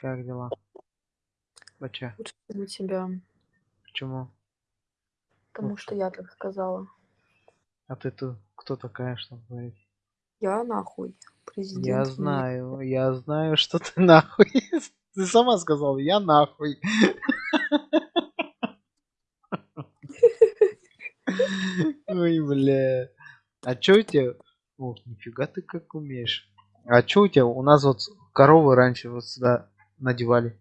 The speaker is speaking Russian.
Как дела? Бача, Лучше, чем у тебя. почему? Потому что я так сказала. А ты тут кто такая, чтобы говорить? Я нахуй. Я Президент. мне- знаю, я знаю, что ты нахуй. Ты сама сказала, я нахуй. Ой, бля. А чё у тебя? Ох, нифига ты как умеешь. А чё у тебя? У нас вот коровы раньше вот сюда надевали.